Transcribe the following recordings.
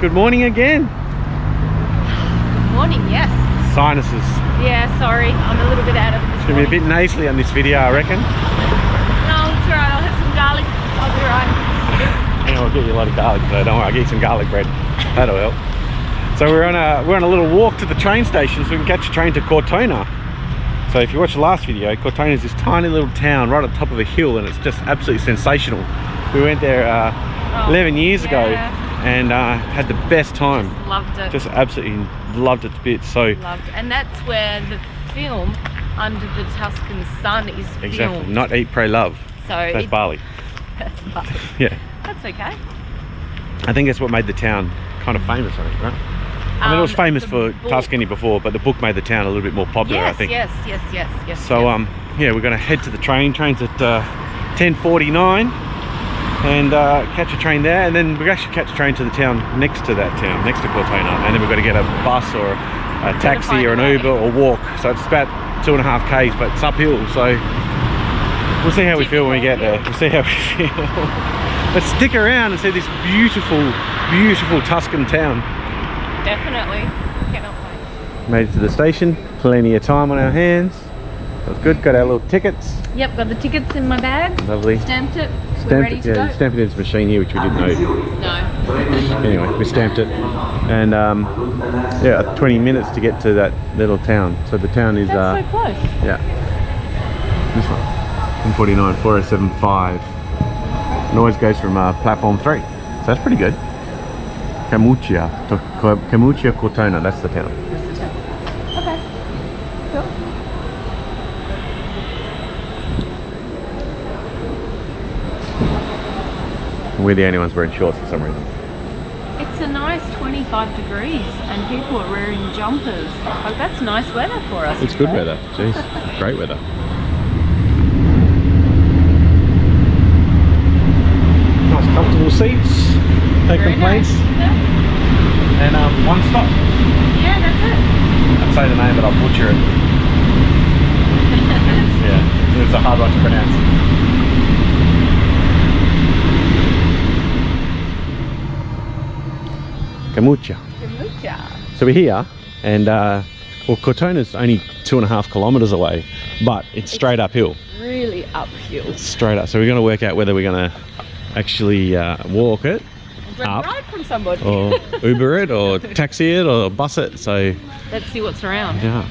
good morning again. Good morning, yes. Sinuses. Yeah, sorry, I'm a little bit out of it It's gonna be a bit nasally on this video, I reckon. No, it's alright, I'll have some garlic. I'll be right. Yeah, I'll get you a lot of garlic today. Don't worry, I'll get you some garlic bread. That'll help. So we're on a we're on a little walk to the train station so we can catch a train to Cortona. So if you watched the last video, Cortona is this tiny little town right on top of a hill and it's just absolutely sensational. We went there uh, Oh, 11 years ago yeah. And uh, had the best time. Loved it. Just absolutely loved it to bits. So loved. And that's where the film Under the Tuscan Sun is exactly, filmed. not eat, pray, love. so That's it- Bali. that's Bali. Yeah, That's okay. I think that's what made the town kind of famous, I think, right? I mean, it was Um, famous for book- Tuscany before, but the book made the town a little bit more popular, Yes, I think. yes, yes, yes, yes. So, yes. um, yeah, we're going to head to the train. Train's at uh, 10.49 and uh, catch a train there. And then we actually catch a train to the town next to that town, next to Cortona. And then we've got to get a bus or a taxi or an. Uber or walk. So it's about two and a half Ks, but it's uphill. So we'll see how we feel when we get there. We'll see how we feel. but stick around and see this beautiful, beautiful Tuscan town. Definitely. Cannot wait. Made it to the station, plenty of time on our hands. That was good, got our little tickets. Yep, got the tickets in my bag. Lovely. Stamped it. We're Stamped ready it, to yeah, stamped it in this machine here, which we didn't know. No. Anyway, we stamped it. And um, yeah, 20 minutes to get to that little town. So the town is, uh, That's so close. yeah, this one. 149, 4075. It always goes from uh, platform 3. So that's pretty good. Camucia, to, Camucia Cortona, that's the town. Okay. Cool. We're the only ones wearing shorts for some reason. It's a nice 25 degrees and people are wearing jumpers. Like that's nice weather for us. It's good today. weather. Jeez, great weather. Nice comfortable seats. No Very complaints. nice. Yeah. And um, one stop. yeah, that's it. I'd say the name, but I'll butcher it. yeah, it's a hard one to pronounce. Camucha. Kamucha. So we're here, and uh, well, Cortona's only two and a half kilometers away, but it's straight uphill. Really uphill. Straight up. So we're going to work out whether we're going to actually uh, walk it, Up. right from somebody. or Uber it, or taxi it, or bus it. So Let's see what's around. yeah.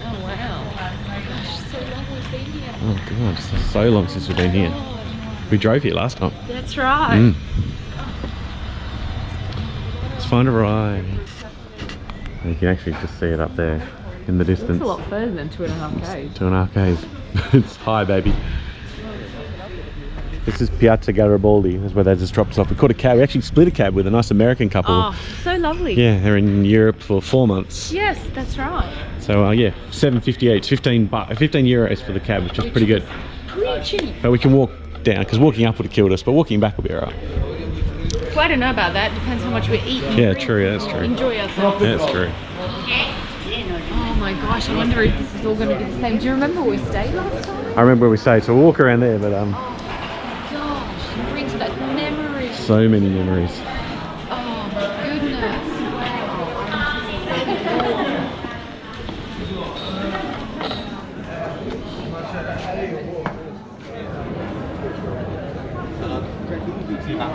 Oh wow. Gosh, so lovely being here. Oh god, so long since we've been here. We drove here last time. That's right. Mm. A ride. You can actually just see it up there in the distance. It's a lot further than two and a half k's. Two and a half k's. it's high, baby. This is Piazza Garibaldi. That's where they just dropped us off. We caught a cab. We actually split a cab with a nice American couple. Oh, so lovely. Yeah, they're in Europe for four months. Yes, that's right. So uh, yeah, 7.58, 15 bu- 15 euros for the cab, which is pretty good. Pretty cheap. But we can walk down because walking up would have killed us, but walking back will be alright. Well, I don't know about that. Depends how much we eat. Yeah, true. That's true. Enjoy ourselves. That's true. Oh my gosh, I wonder if this is all going to be the same. Do you remember where we stayed last time? I remember where we stayed, so we'll walk around there, but um, Gosh, it brings back memories. so many memories. Oh my goodness.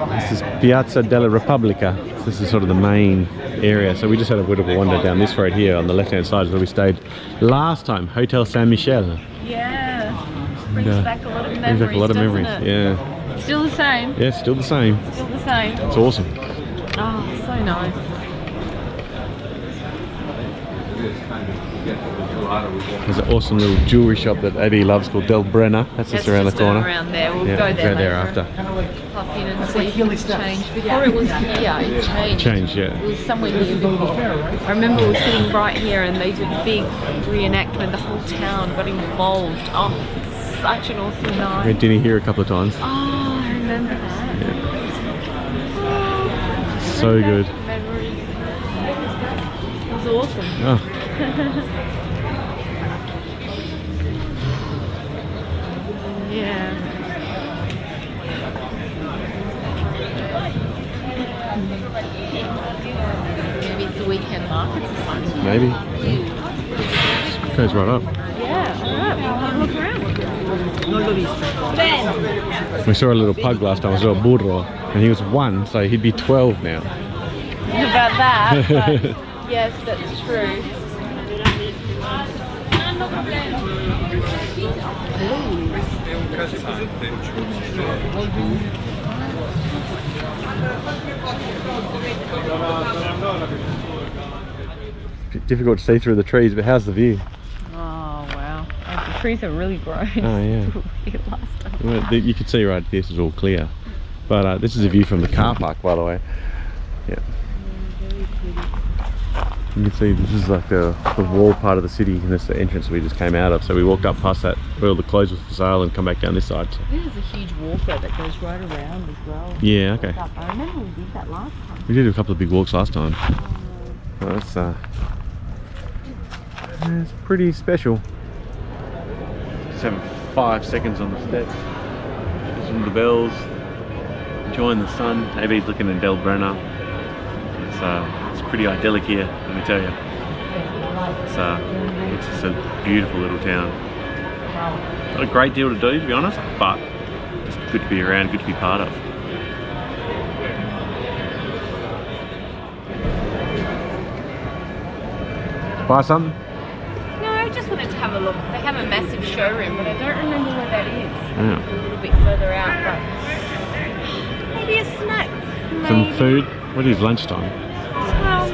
This is Piazza della Repubblica. This is sort of the main area. So we just had a bit of a wander down this road here on the left-hand side where we stayed last time, Hotel San Michel. Yeah. Brings back a lot of memories. Brings back a lot of memories. it? Yeah, Still the same. yeah, still the same. Still the same. It's awesome. Oh, so nice. There's an awesome little jewelry shop that Abby loves called Del Brenna. That's just around just the corner. around there. We'll Yeah, go there go there after. Pop in and see if it's changed. Before it was here, it changed. Change, yeah. It was somewhere near I remember we were sitting right here and they did a big reenactment. The whole town got involved. Oh, such an awesome We night. had dinner here a couple of times. Oh, I remember that. Yeah. Oh, so good. Memories. It was awesome. Oh, yeah. Maybe it's the weekend market Maybe. Yeah. Goes right up. Yeah, we saw a little pug last time, we saw a burro, and he was one, so he'd be 12 now. About that, yes, that's true. Difficult to see through the trees, but how's the view? Oh wow, Oh, the trees are really grown. Oh, yeah. last time. Well, You can see right this is all clear. But uh, this is a view from the car park, by the way. Yeah. You can see this is like the, the wall part of the city, and this is the entrance we just came out of. So we walked up past that where all the clothes were for sale and come back down this side. So- There's a huge walker that goes right around as well. Yeah, okay. I remember we did that last time. We did a couple of big walks last time. Well, that's uh, it's pretty special. Just having five seconds on the steps. Listen to the bells. Enjoying the sun. AB's looking at Del Brenna. It's uh, it's pretty idyllic here, let me tell you. It's uh, it's just a beautiful little town. Not a great deal to do, to be honest, but just good to be around, good to be part of. Buy something? No, I just wanted to have a look. They have a massive showroom, but I don't remember where that is. Yeah. A little bit further out, but maybe a snack. Some Maybe. food? What is lunchtime?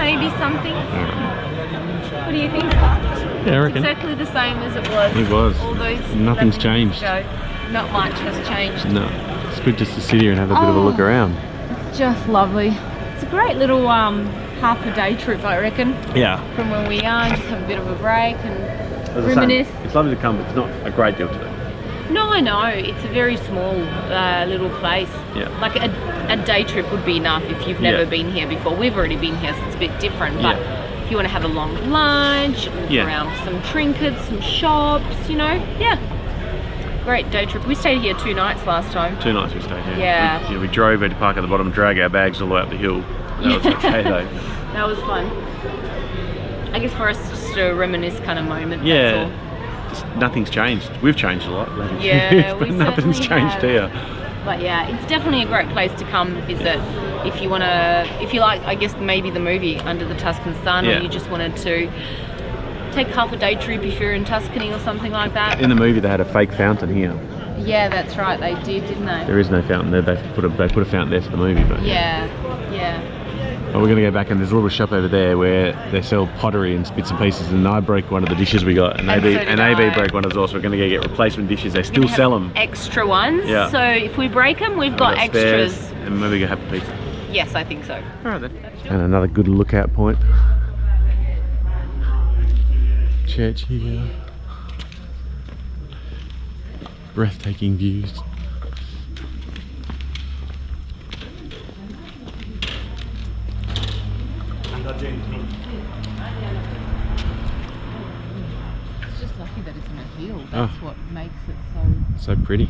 Well, maybe something. Alright. What do you think? Yeah, I reckon. Exactly the same as it was. It was. All those. Nothing's changed. ago. Not much has changed. No. It's good just to sit here and have a bit of a look Oh. around. Just lovely. It's a great little um half a day trip, I reckon, Yeah. from where we are. Just have a bit of a break and As I say, reminisce. It's lovely to come, but it's not a great deal to do. No, I know. It's a very small uh, little place. Yeah. Like a, a day trip would be enough if you've never Yeah. been here before. We've already been here, so it's a bit different. But Yeah. if you want to have a long lunch, look Yeah. around some trinkets, some shops, you know, yeah. Great day trip. We stayed here two nights last time. Two nights we stayed here. Yeah. We, yeah, we drove, had to park at the bottom, drag our bags all the way up the hill. That was okay though. That was fun. I guess for us, just a reminisce kind of moment. Yeah. Just, nothing's changed. We've changed a lot. Yeah, but nothing's changed have. here. But yeah, it's definitely a great place to come visit if you want to, if you like, I guess maybe the movie Under the Tuscan Sun, Yeah. or you just wanted to take half a day trip if you're in Tuscany or something like that. In the movie, they had a fake fountain here. Yeah, that's right. They did, didn't they? There is no fountain there. They put a they put a fountain there for the movie, but Yeah, yeah. But we're gonna go back and there's a little shop over there where they sell pottery and bits and pieces. And I broke one of the dishes we got, and, And AB so did and AB I. broke one as well. So we're gonna go get replacement dishes. They still sell them. Extra ones. Yeah. So if we break them, we've got extras. and maybe go have a pizza. Yes, I think so. All right then. And another good lookout point. Church here. Breathtaking views. It's just lucky that it's on a hill. That's ah. That's what makes it so. So pretty.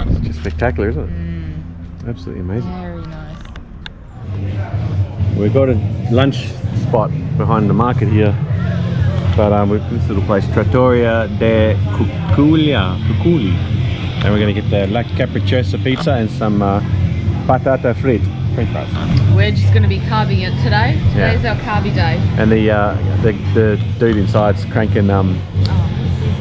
It's just spectacular, isn't it? Mm. Absolutely amazing. Very nice. We've got a lunch spot behind the market here. But um, we've this little place, Trattoria de Cuculia, Cuculi. And we're going to get the La Capricciosa pizza and some uh, patata frit, french fries. We're just going to be carving it today. Yeah. Today's our carby day. And the, uh, the the dude inside's cranking, um, Oh,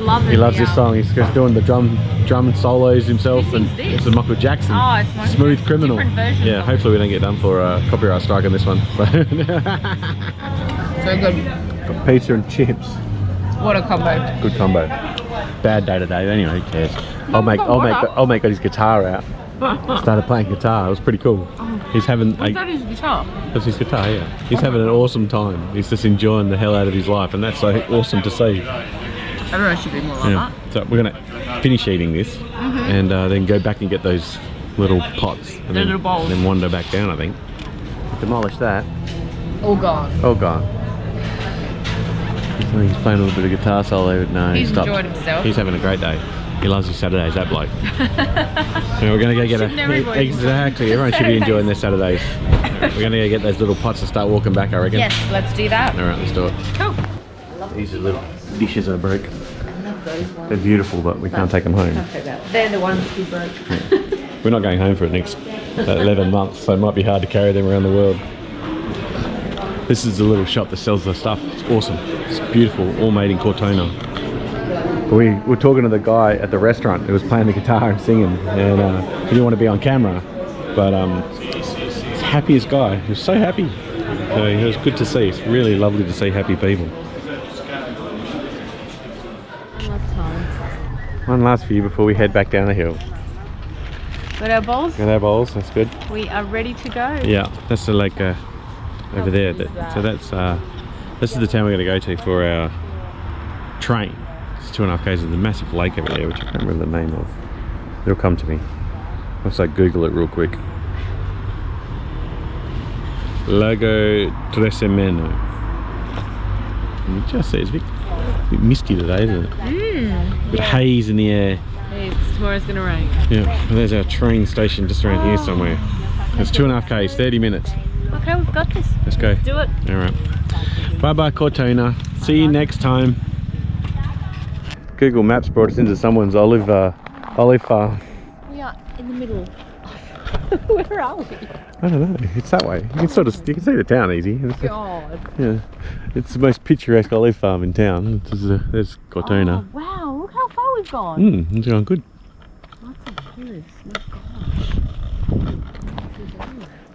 he's loving he loves the, this song. He's just doing the drum drum solos himself. And sings this? It's a Michael Jackson. Oh, it's Michael Smooth Jackson. Criminal. Different Yeah, hopefully we don't get done for a copyright strike on this one. So good. Got pizza and chips. What a combo. Good combo. Bad day today, but anyway, who cares? I'll make, I'll make, I'll make got his guitar out. Started playing guitar. It was pretty cool. Oh. He's having, Was like, that his guitar? that's his guitar. Yeah, he's having an awesome time. He's just enjoying the hell out of his life, and that's so awesome to see. Everyone should be more like Yeah. So we're gonna finish eating this, and uh, then go back and get those little pots, and The then, little bowls. and then wander back down. I think. Demolish that. All gone. Oh, gone. He's playing a little bit of guitar solo. No, He's he enjoyed himself. He's having a great day. He loves his Saturdays, that bloke. We're gonna go get a exactly. Everyone should be enjoying their Saturdays? Saturdays. we're gonna go get those little pots and start walking back. I reckon. Yes, let's do that. All right, let's do it. Cool. These are little dishes I broke. They're beautiful, but we can't take them home. They're the ones he broke. We're not going home for the next uh, 11 months, so it might be hard to carry them around the world. This is the little shop that sells the stuff. It's awesome. It's beautiful, all made in Cortona. We were talking to the guy at the restaurant who was playing the guitar and singing, and uh, he didn't want to be on camera, but um, happiest guy. He was so happy. So it was good to see. It's really lovely to see happy people. One last view before we head back down the hill. Got our bowls. Got our bowls, that's good. We are ready to go. Yeah, that's the lake uh, over there. That- So that's uh, this is the town we're going to go to for our train. It's two and a half k's. There's a massive lake over there, which I can't remember the name of. It'll come to me. Once I Google it real quick. Lago Trasimeno. You just see it's a bit, a bit misty today, isn't it? Mmm. Bit haze in the air. It's, tomorrow's gonna rain. Yeah, and there's our train station just around here somewhere. It's two and a half k's, 30 minutes. Okay, we've got this. Let's go. Do it. All right. Bye bye, Cortona. See you next time. Google Maps brought us into someone's olive uh, olive farm. We are in the middle. Where are we? I don't know. It's that way. You can sort of you can see the town easy. It's, God. yeah, it's the most picturesque olive farm in town. This is, there's Cortona. Oh, wow, look how far we've gone. Hmm, it's going good. Lots of hills. My gosh.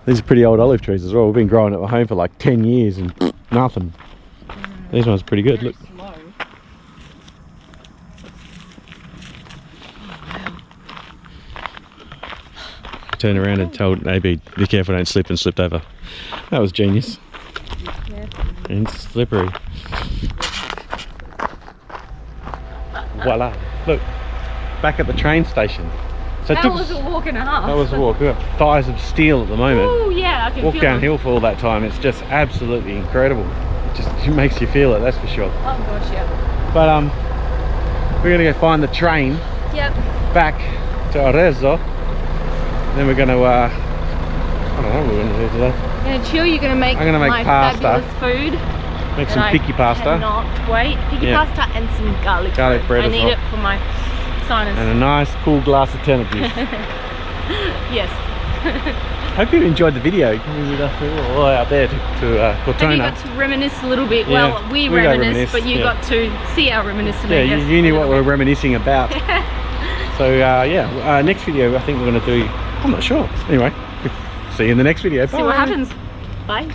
These are pretty old olive trees as well. We've been growing at home for like 10 years and nothing. These ones are pretty good. Look. Slow. Turn around and told AB, be careful, don't slip and slipped over. That was genius. And slippery. Voila. Look, back at the train station. So That was a walk and a half. that was a walk. We've got thighs of steel at the moment. Oh yeah, I can Walk downhill for all that time. It's just absolutely incredible. It just it makes you feel it, that's for sure. Oh gosh, yeah. But um, we're gonna go find the train Yep. back to Arezzo. Then we're gonna, uh, I don't know what we're gonna do today. You're gonna chill. You're gonna make. I'm gonna make my pasta. Fabulous food. Make some picky pasta Cannot wait. Picky Yeah. pasta and some garlic. Garlic bread I need well. it for my sinus. and a nice cool glass of Tennessee. yes. Hope you enjoyed the video. Coming all up there to, to uh, Have you got to reminisce a little bit? Yeah, well, we, we got reminisce, reminisce, but you yeah. got to see our reminiscing. Yeah, you, you knew what we were reminiscing about. so uh, yeah, uh, next video I think we're going to do, I'm not sure. Anyway, see you in the next video. bit. See what happens. Bye.